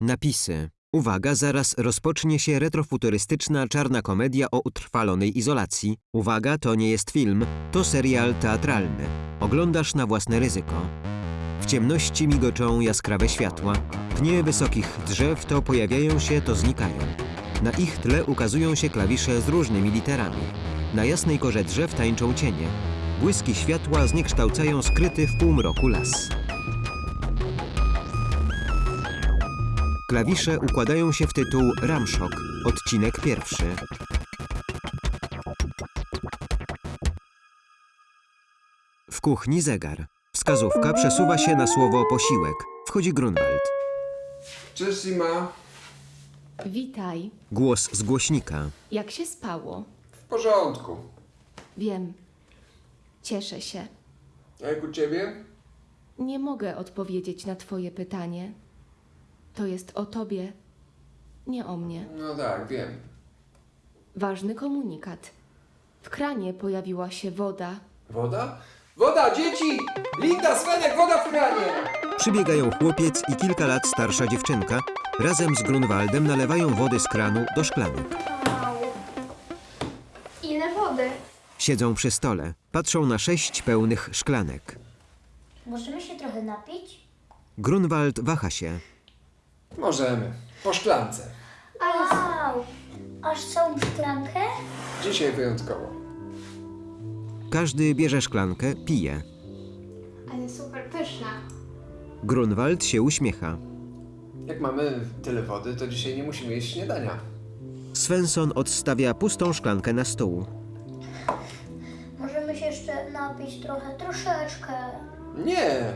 Napisy. Uwaga, zaraz rozpocznie się retrofuturystyczna czarna komedia o utrwalonej izolacji. Uwaga, to nie jest film, to serial teatralny. Oglądasz na własne ryzyko. W ciemności migoczą jaskrawe światła. Pnie wysokich drzew to pojawiają się, to znikają. Na ich tle ukazują się klawisze z różnymi literami. Na jasnej korze drzew tańczą cienie. Błyski światła zniekształcają skryty w półmroku las. Klawisze układają się w tytuł Ramszok, odcinek pierwszy. W kuchni zegar. Wskazówka przesuwa się na słowo posiłek. Wchodzi Grunwald. Cześć Sima. Witaj. Głos z głośnika. Jak się spało? W porządku. Wiem. Cieszę się. A jak u ciebie? Nie mogę odpowiedzieć na Twoje pytanie. To jest o Tobie, nie o mnie. No tak, wiem. Ważny komunikat. W kranie pojawiła się woda. Woda? Woda, dzieci! Linda, Svenek, woda w kranie! Przybiegają chłopiec i kilka lat starsza dziewczynka. Razem z Grunwaldem nalewają wody z kranu do szklanek. Ile wody? Siedzą przy stole. Patrzą na sześć pełnych szklanek. Możemy się trochę napić? Grunwald waha się. Możemy. Po szklance. Wow! Aż całą szklankę? Dzisiaj wyjątkowo. Każdy bierze szklankę, pije. Ale super pyszna. Grunwald się uśmiecha. Jak mamy tyle wody, to dzisiaj nie musimy jeść śniadania. Svensson odstawia pustą szklankę na stół. Możemy się jeszcze napić trochę, troszeczkę. Nie!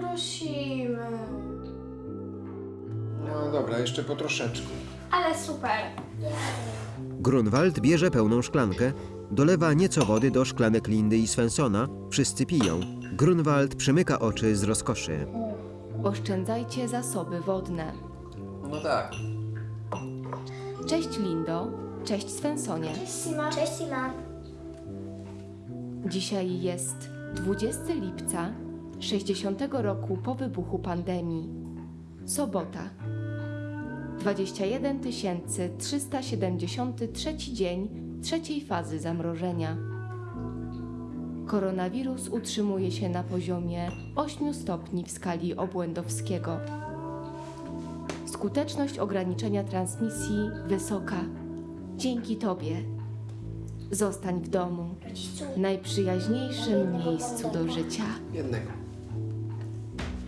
Prosimy. No dobra, jeszcze po troszeczku. Ale super. Grunwald bierze pełną szklankę, dolewa nieco wody do szklanek Lindy i Svenssona. Wszyscy piją. Grunwald przymyka oczy z rozkoszy. Oszczędzajcie zasoby wodne. No tak. Cześć Lindo. Cześć Svensonie. Sima. Cześć Sima. Dzisiaj jest 20 lipca 60 roku po wybuchu pandemii. Sobota. 21 373 dzień trzeciej fazy zamrożenia. Koronawirus utrzymuje się na poziomie 8 stopni w skali obłędowskiego. Skuteczność ograniczenia transmisji wysoka. Dzięki Tobie. Zostań w domu najprzyjaźniejszym miejscu do życia. Jednego.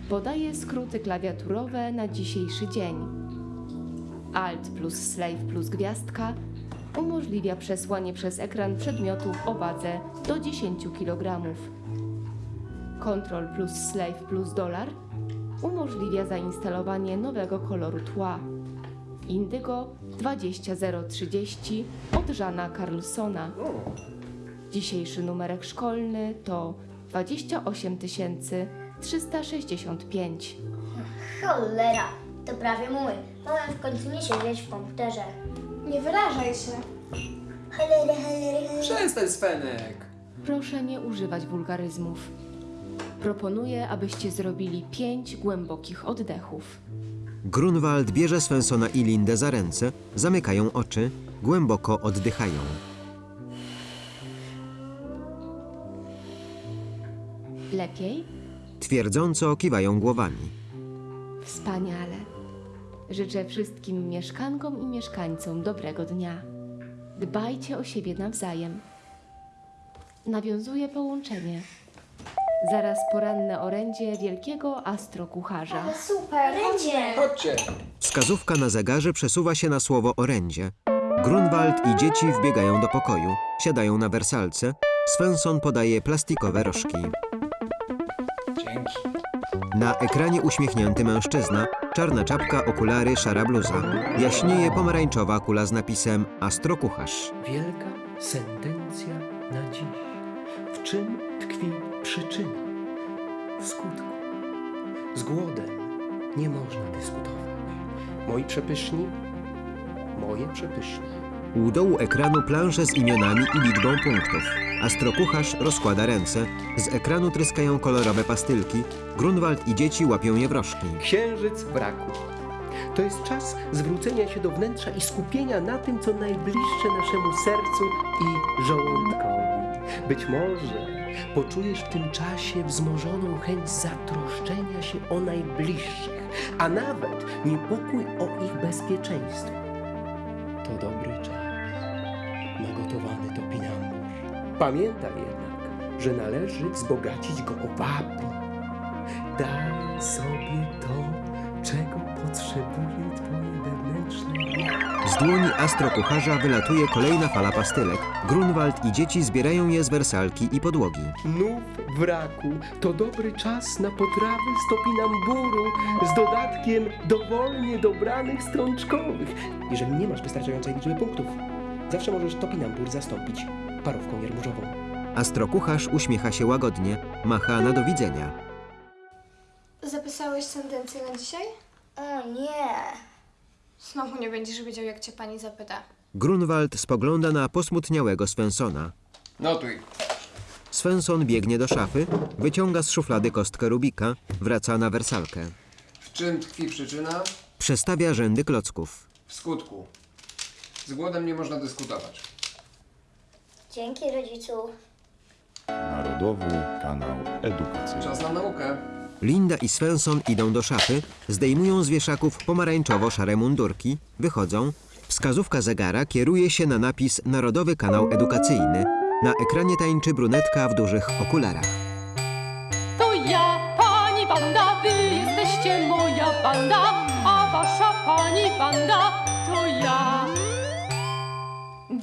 Podaję skróty klawiaturowe na dzisiejszy dzień. Alt plus slave plus gwiazdka umożliwia przesłanie przez ekran przedmiotów o wadze do 10 kg. Ctrl plus slave plus dolar umożliwia zainstalowanie nowego koloru tła. Indygo 20030 od Żana Carlsona. Dzisiejszy numerek szkolny to 28 365. Cholera, to prawie mój. W końcu nie siedzieć w komputerze. Nie wyrażaj się. Cholera. przestań Svenek! Proszę nie używać wulgaryzmów. Proponuję, abyście zrobili pięć głębokich oddechów. Grunwald bierze Svenssona i Lindę za ręce, zamykają oczy, głęboko oddychają. Lepiej? Twierdząco kiwają głowami. Wspaniale. Życzę wszystkim mieszkankom i mieszkańcom dobrego dnia. Dbajcie o siebie nawzajem. Nawiązuję połączenie. Zaraz poranne orędzie wielkiego astrokucharza. Super. Będzie. Chodźcie! Wskazówka na zegarze przesuwa się na słowo orędzie. Grunwald i dzieci wbiegają do pokoju. Siadają na wersalce. Svensson podaje plastikowe rożki. Dzięki. Na ekranie uśmiechnięty mężczyzna, czarna czapka, okulary, szara bluza. Jaśnieje pomarańczowa kula z napisem Astrokucharz. Wielka sentencja na dziś. W czym tkwi przyczyna? W skutku. Z głodem nie można dyskutować. Moi przepyszni, moje przepyszni. U dołu ekranu plansze z imionami i liczbą punktów. Astrokucharz rozkłada ręce. Z ekranu tryskają kolorowe pastylki. Grunwald i dzieci łapią je w rożki. Księżyc w raku. To jest czas zwrócenia się do wnętrza i skupienia na tym, co najbliższe naszemu sercu i żołądkowi. Być może poczujesz w tym czasie wzmożoną chęć zatroszczenia się o najbliższych, a nawet niepokój o ich bezpieczeństwo. To dobry czas na gotowany topinambur. Pamiętaj jednak, że należy wzbogacić go o wapń. Daj sobie to, czego potrzebuje twoje wewnętrzne. Z dłoni astrokucharza wylatuje kolejna fala pastylek. Grunwald i dzieci zbierają je z wersalki i podłogi. Nów w raku to dobry czas na potrawy z topinamburu z dodatkiem dowolnie dobranych strączkowych. Jeżeli nie masz wystarczającej liczby punktów, zawsze możesz topinambur zastąpić parówką jarmużową. Astrokucharz uśmiecha się łagodnie, macha na do widzenia. Zapisałeś sentencję na dzisiaj? O nie. Znowu nie będziesz wiedział, jak cię pani zapyta. Grunwald spogląda na posmutniałego Svensona. Notuj. Svensson biegnie do szafy, wyciąga z szuflady kostkę Rubika, wraca na wersalkę. W czym tkwi przyczyna? Przestawia rzędy klocków. W skutku. Z głodem nie można dyskutować. Dzięki rodzicu. Narodowy Kanał Edukacyjny. Czas na naukę. Linda i Svensson idą do szafy, zdejmują z wieszaków pomarańczowo-szare mundurki, wychodzą. Wskazówka zegara kieruje się na napis Narodowy Kanał Edukacyjny. Na ekranie tańczy brunetka w dużych okularach. To ja, pani Wanda, wy jesteście moja banda, a wasza pani Wanda to ja.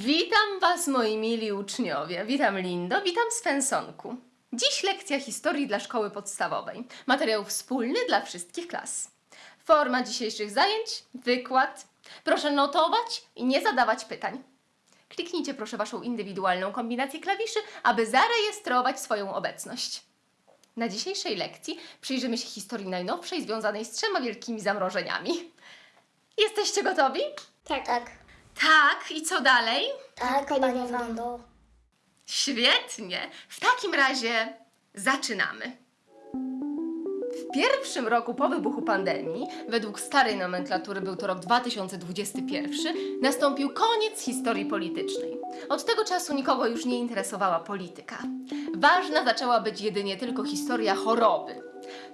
Witam Was, moi mili uczniowie. Witam Lindo, witam Svensonku. Dziś lekcja historii dla szkoły podstawowej. Materiał wspólny dla wszystkich klas. Forma dzisiejszych zajęć, wykład. Proszę notować i nie zadawać pytań. Kliknijcie proszę Waszą indywidualną kombinację klawiszy, aby zarejestrować swoją obecność. Na dzisiejszej lekcji przyjrzymy się historii najnowszej związanej z trzema wielkimi zamrożeniami. Jesteście gotowi? Tak. Tak. Tak, i co dalej? Tak, Pani. Wando. Świetnie. W takim razie zaczynamy. W pierwszym roku po wybuchu pandemii, według starej nomenklatury był to rok 2021, nastąpił koniec historii politycznej. Od tego czasu nikogo już nie interesowała polityka. Ważna zaczęła być jedynie tylko historia choroby.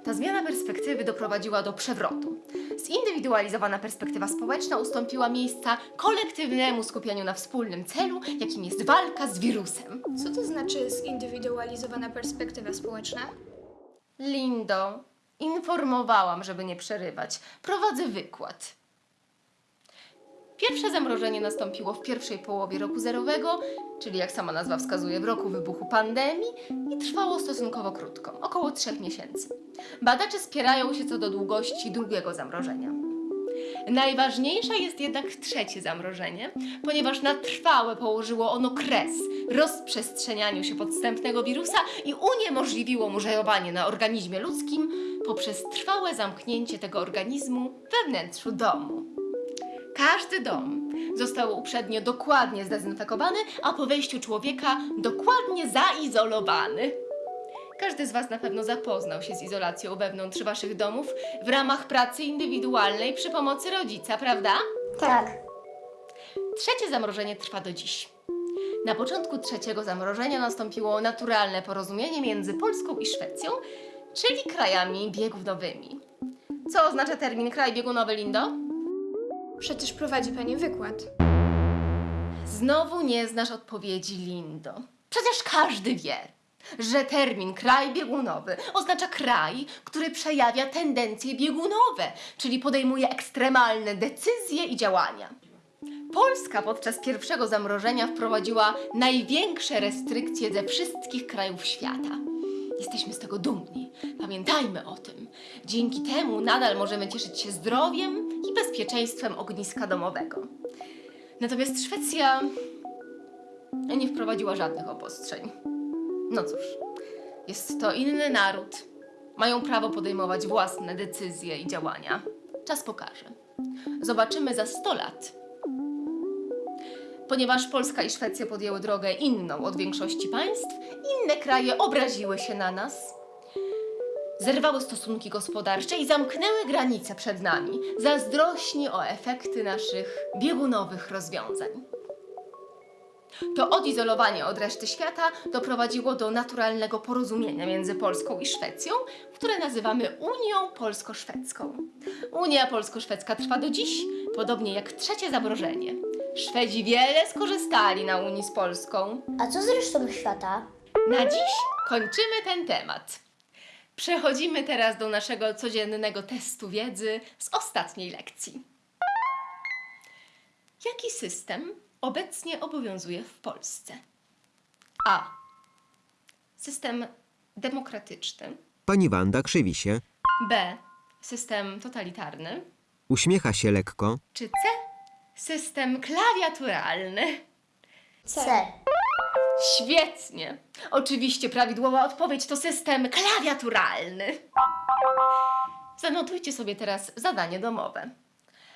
Ta zmiana perspektywy doprowadziła do przewrotu. Zindywidualizowana perspektywa społeczna ustąpiła miejsca kolektywnemu skupieniu na wspólnym celu, jakim jest walka z wirusem. Co to znaczy zindywidualizowana perspektywa społeczna? Lindo, informowałam, żeby nie przerywać. Prowadzę wykład. Pierwsze zamrożenie nastąpiło w pierwszej połowie roku zerowego, czyli jak sama nazwa wskazuje, w roku wybuchu pandemii i trwało stosunkowo krótko, około trzech miesięcy. Badacze spierają się co do długości drugiego zamrożenia. Najważniejsze jest jednak trzecie zamrożenie, ponieważ na trwałe położyło ono kres rozprzestrzenianiu się podstępnego wirusa i uniemożliwiło mu żerowanie na organizmie ludzkim poprzez trwałe zamknięcie tego organizmu we wnętrzu domu. Każdy dom został uprzednio dokładnie zdezynfekowany, a po wejściu człowieka dokładnie zaizolowany. Każdy z Was na pewno zapoznał się z izolacją wewnątrz Waszych domów w ramach pracy indywidualnej przy pomocy rodzica, prawda? Tak. Trzecie zamrożenie trwa do dziś. Na początku trzeciego zamrożenia nastąpiło naturalne porozumienie między Polską i Szwecją, czyli krajami biegunowymi. Co oznacza termin kraj biegunowy, Lindo? Przecież prowadzi pani wykład. Znowu nie znasz odpowiedzi, Lindo. Przecież każdy wie, że termin kraj biegunowy oznacza kraj, który przejawia tendencje biegunowe, czyli podejmuje ekstremalne decyzje i działania. Polska podczas pierwszego zamrożenia wprowadziła największe restrykcje ze wszystkich krajów świata. Jesteśmy z tego dumni. Pamiętajmy o tym. Dzięki temu nadal możemy cieszyć się zdrowiem i bezpieczeństwem ogniska domowego. Natomiast Szwecja nie wprowadziła żadnych obostrzeń. No cóż, jest to inny naród. Mają prawo podejmować własne decyzje i działania. Czas pokaże. Zobaczymy za 100 lat. Ponieważ Polska i Szwecja podjęły drogę inną od większości państw, inne kraje obraziły się na nas. Zerwały stosunki gospodarcze i zamknęły granice przed nami, zazdrośni o efekty naszych biegunowych rozwiązań. To odizolowanie od reszty świata doprowadziło do naturalnego porozumienia między Polską i Szwecją, które nazywamy Unią Polsko-Szwedzką. Unia Polsko-Szwedzka trwa do dziś, podobnie jak trzecie zamrożenie. Szwedzi wiele skorzystali na Unii z Polską. A co z resztą świata? Na dziś kończymy ten temat. Przechodzimy teraz do naszego codziennego testu wiedzy z ostatniej lekcji. Jaki system obecnie obowiązuje w Polsce? A. System demokratyczny. Pani Wanda krzywi się, B. System totalitarny. uśmiecha się lekko, Czy C. System klawiaturalny. C. Świetnie! Oczywiście prawidłowa odpowiedź to system klawiaturalny. Zanotujcie sobie teraz zadanie domowe.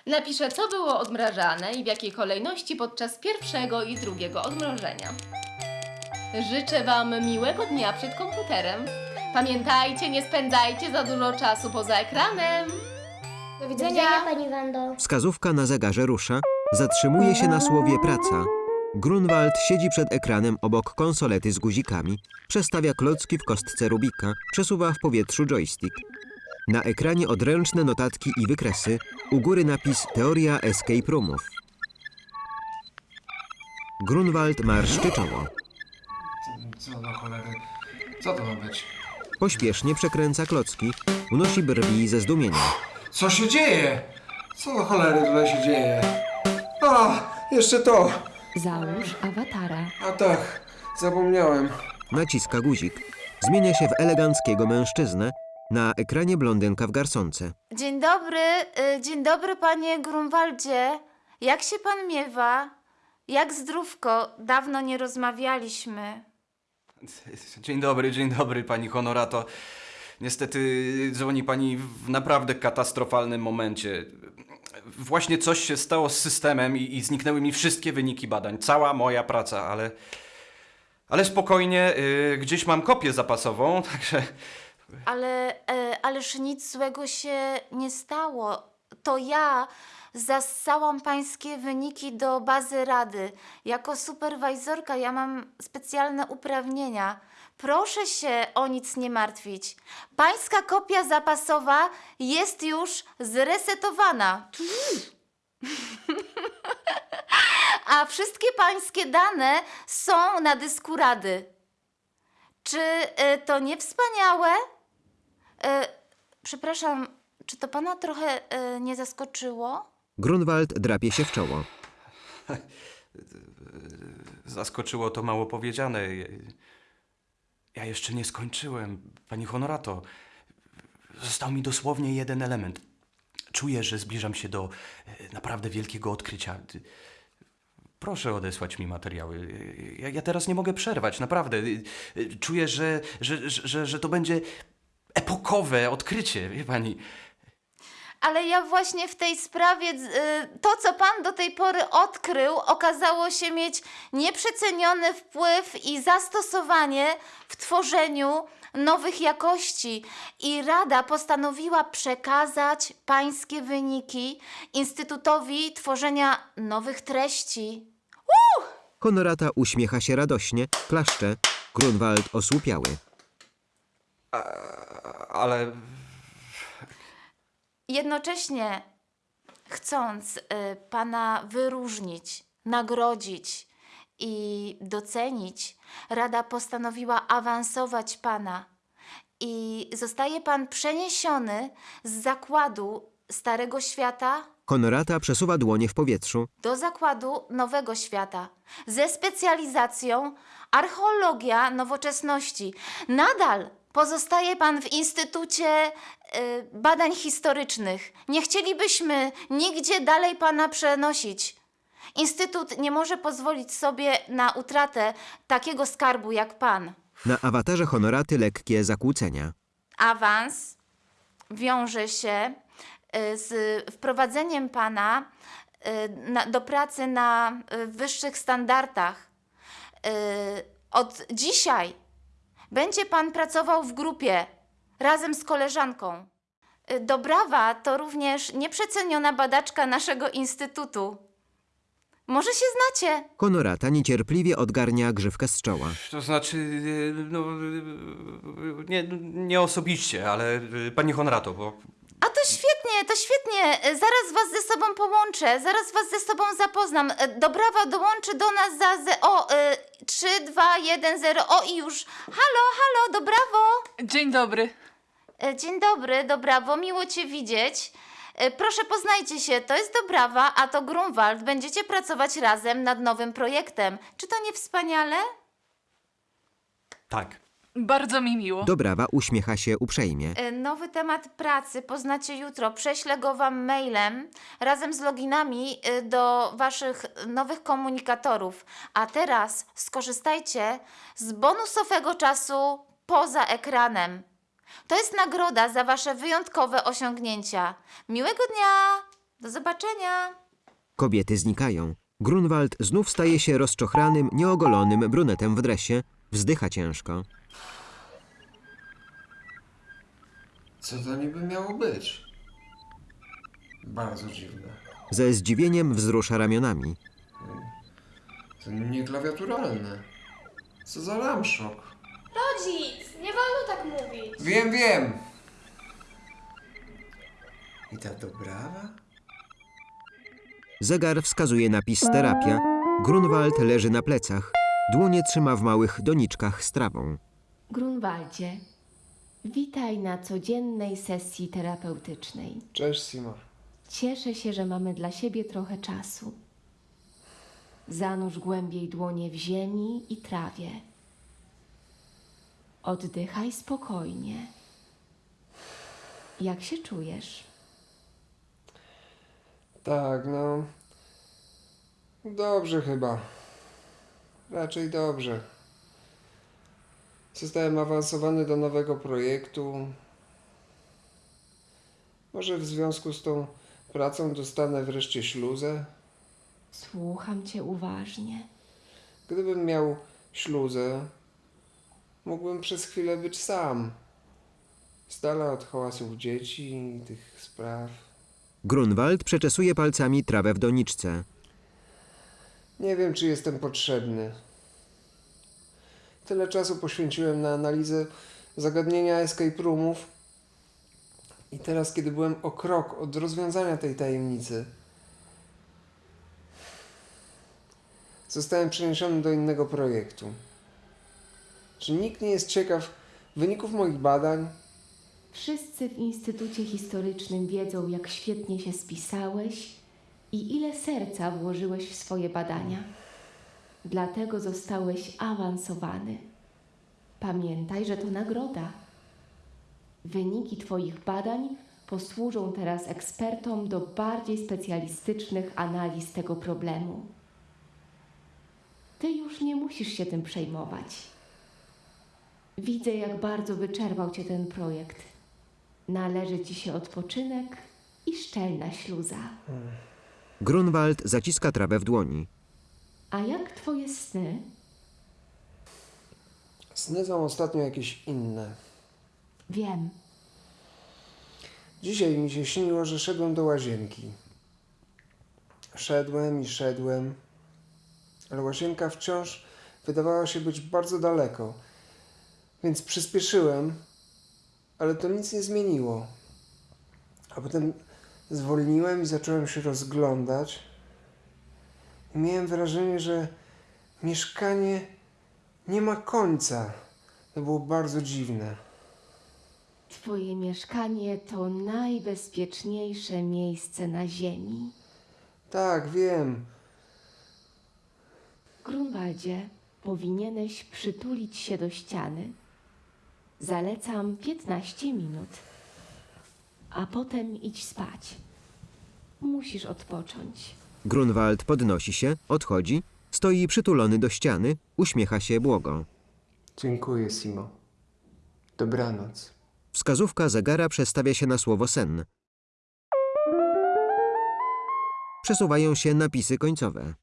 Napiszę, co było odmrażane i w jakiej kolejności podczas pierwszego i drugiego odmrożenia. Życzę Wam miłego dnia przed komputerem. Pamiętajcie, nie spędzajcie za dużo czasu poza ekranem. Do Do widzenia. widzenia, pani Wando. wskazówka na zegarze rusza, zatrzymuje się na słowie praca. Grunwald siedzi przed ekranem obok konsolety z guzikami, przestawia klocki w kostce Rubika, przesuwa w powietrzu joystick. Na ekranie odręczne notatki i wykresy, u góry napis Teoria Escape Roomów. Grunwald marszczy czoło. Co do cholery? Co to ma być? Pośpiesznie przekręca klocki, unosi brwi ze zdumienia. Co się dzieje? Co do cholery tutaj się dzieje? A, jeszcze to! Załóż awatara. A tak, zapomniałem. Naciska guzik. Zmienia się w eleganckiego mężczyznę. Na ekranie blondynka w garsonce. Dzień dobry, y, dzień dobry panie Grunwaldzie. Jak się pan miewa? Jak zdrówko? Dawno nie rozmawialiśmy. Dzień dobry, dzień dobry, pani Honorato. Niestety dzwoni pani w naprawdę katastrofalnym momencie. Właśnie coś się stało z systemem i, i zniknęły mi wszystkie wyniki badań. Cała moja praca, ale. Ale spokojnie, y, gdzieś mam kopię zapasową, także. Ale, e, ależ nic złego się nie stało. To ja zassałam pańskie wyniki do bazy rady. Jako superwajzorka ja mam specjalne uprawnienia. Proszę się o nic nie martwić. Pańska kopia zapasowa jest już zresetowana. A wszystkie pańskie dane są na dysku rady. Czy y, to nie wspaniałe? Y, przepraszam, czy to pana trochę y, nie zaskoczyło? Grunwald drapie się w czoło. Zaskoczyło to mało powiedziane. Ja jeszcze nie skończyłem, pani Honorato. Został mi dosłownie jeden element. Czuję, że zbliżam się do e, naprawdę wielkiego odkrycia. Proszę odesłać mi materiały. Ja, ja teraz nie mogę przerwać, naprawdę. Czuję, że, że, że, że to będzie epokowe odkrycie, wie pani. Ale ja właśnie w tej sprawie, y, to co pan do tej pory odkrył, okazało się mieć nieprzeceniony wpływ i zastosowanie w tworzeniu nowych jakości. I Rada postanowiła przekazać pańskie wyniki Instytutowi Tworzenia Nowych Treści. Honorata uśmiecha się radośnie, klaszcze. Grunwald osłupiały. Ale Jednocześnie chcąc y, Pana wyróżnić, nagrodzić i docenić, Rada postanowiła awansować Pana i zostaje Pan przeniesiony z zakładu Starego Świata Honorata przesuwa dłonie w powietrzu. do zakładu Nowego Świata ze specjalizacją archeologia nowoczesności. Nadal pozostaje Pan w Instytucie y, Badań Historycznych. Nie chcielibyśmy nigdzie dalej Pana przenosić. Instytut nie może pozwolić sobie na utratę takiego skarbu jak Pan. Na awatarze honoraty lekkie zakłócenia. awans wiąże się y, z wprowadzeniem Pana y, na, do pracy na wyższych standardach. Od dzisiaj będzie Pan pracował w grupie razem z koleżanką. Y, Dobrawa to również nieprzeceniona badaczka naszego instytutu. Może się znacie? Honorata niecierpliwie odgarnia grzywkę z czoła. To znaczy, y, no, y, nie, nie osobiście, ale y, pani Honorato, bo świetnie, to świetnie. Y, Zaraz was ze sobą połączę, zaraz was ze sobą zapoznam. Y, Dobrawa dołączy do nas za ze, o y, 3, 2, 1, 0. O i już. Halo, halo, Dobrawo. Dzień dobry. E, Dzień dobry, Dobrawo, miło Cię widzieć. E, Proszę poznajcie się, to jest Dobrawa, a to Grunwald. Będziecie pracować razem nad nowym projektem. Czy to nie wspaniale? tak. Bardzo mi miło. Dobrawa uśmiecha się uprzejmie. E, Nowy temat pracy poznacie jutro. Prześlę go Wam mailem razem z loginami e, do Waszych nowych komunikatorów. A teraz skorzystajcie z bonusowego czasu poza ekranem. To jest nagroda za Wasze wyjątkowe osiągnięcia. Miłego dnia! Do zobaczenia! Kobiety znikają. Grunwald znów staje się rozczochranym, nieogolonym brunetem w dresie. Wzdycha ciężko. Co to niby miało być? Bardzo dziwne. Ze zdziwieniem wzrusza ramionami. To nieklawiaturalne. Co za ramszok. Rodzic, nie wolno tak mówić. Wiem, wiem. I ta dobrawa? Zegar wskazuje napis terapia. Grunwald leży na plecach. Dłonie trzyma w małych doniczkach z trawą. Grunwaldzie, witaj na codziennej sesji terapeutycznej. Cześć, Sima. Cieszę się, że mamy dla siebie trochę czasu. Zanurz głębiej dłonie w ziemi i trawie. Oddychaj spokojnie. Jak się czujesz? Tak, no. Dobrze chyba. Raczej dobrze. Zostałem awansowany do nowego projektu. Może w związku z tą pracą dostanę wreszcie śluzę? Słucham cię uważnie. Gdybym miał śluzę, mógłbym przez chwilę być sam. Z dala od hałasów dzieci i tych spraw. Grunwald przeczesuje palcami trawę w doniczce. Nie wiem, czy jestem potrzebny. Tyle czasu poświęciłem na analizę zagadnienia escape roomów. I teraz, kiedy byłem o krok od rozwiązania tej tajemnicy, zostałem przeniesiony do innego projektu. Czy nikt nie jest ciekaw wyników moich badań? Wszyscy w Instytucie Historycznym wiedzą, jak świetnie się spisałeś i ile serca włożyłeś w swoje badania. Dlatego zostałeś awansowany. Pamiętaj, że to nagroda. Wyniki Twoich badań posłużą teraz ekspertom do bardziej specjalistycznych analiz tego problemu. Ty już nie musisz się tym przejmować. Widzę, jak bardzo wyczerpał Cię ten projekt. Należy Ci się odpoczynek i szczelna śluza. Grunwald zaciska trawę w dłoni. A jak Twoje sny? Sny są ostatnio jakieś inne. Wiem. Dzisiaj mi się śniło, że szedłem do łazienki. Szedłem i szedłem, ale łazienka wciąż wydawała się być bardzo daleko, więc przyspieszyłem, ale to nic nie zmieniło. A potem zwolniłem i zacząłem się rozglądać. Miałem wrażenie, że mieszkanie nie ma końca. To było bardzo dziwne. Twoje mieszkanie to najbezpieczniejsze miejsce na Ziemi. Tak, wiem. Grunwaldzie, powinieneś przytulić się do ściany. Zalecam 15 minut, a potem idź spać. Musisz odpocząć. Grunwald podnosi się, odchodzi, stoi przytulony do ściany, uśmiecha się błogo. Dziękuję, Simo. Dobranoc. Wskazówka zegara przestawia się na słowo sen. Przesuwają się napisy końcowe.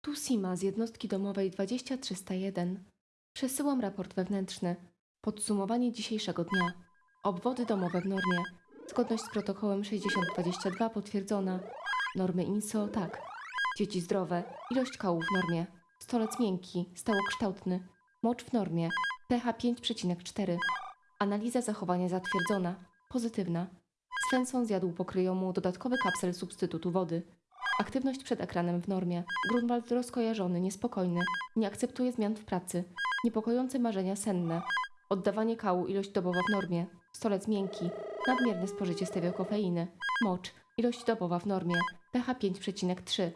Tu Sima z jednostki domowej 20301. Przesyłam raport wewnętrzny. Podsumowanie dzisiejszego dnia. Obwody domowe w normie. Zgodność z protokołem 6022 potwierdzona. Normy INSO tak. Dzieci zdrowe. Ilość kału w normie. Stolec miękki, stałokształtny. Mocz w normie. pH 5,4. Analiza zachowania zatwierdzona. Pozytywna. Svensson zjadł pokryjomu dodatkowy kapsel substytutu wody. Aktywność przed ekranem w normie. Grunwald rozkojarzony, niespokojny. Nie akceptuje zmian w pracy. Niepokojące marzenia senne. Oddawanie kału ilość dobowa w normie. Stolec miękki. Nadmierne spożycie stereokofeiny. Mocz. Ilość dobowa w normie. pH 5,3.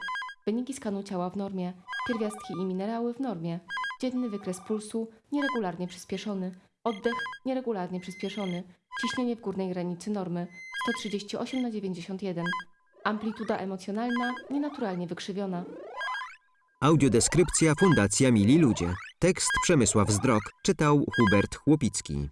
Wyniki skanu ciała w normie. Pierwiastki i minerały w normie. Dzienny wykres pulsu nieregularnie przyspieszony. Oddech nieregularnie przyspieszony. Ciśnienie w górnej granicy normy 138 na 91. Amplituda emocjonalna nienaturalnie wykrzywiona. Audiodeskrypcja Fundacja Mili Ludzie. Tekst Przemysław Zdrok czytał Hubert Chłopicki.